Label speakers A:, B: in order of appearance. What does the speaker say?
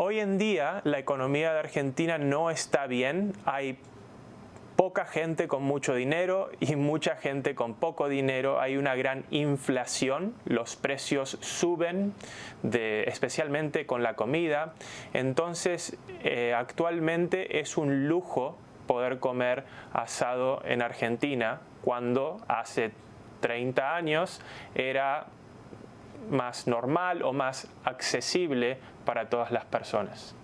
A: Hoy en día la economía de Argentina no está bien, hay poca gente con mucho dinero y mucha gente con poco dinero. Hay una gran inflación, los precios suben, especialmente con la comida. Entonces, eh, actualmente es un lujo poder comer asado en Argentina cuando hace 30 años era más normal o más accesible para todas las personas.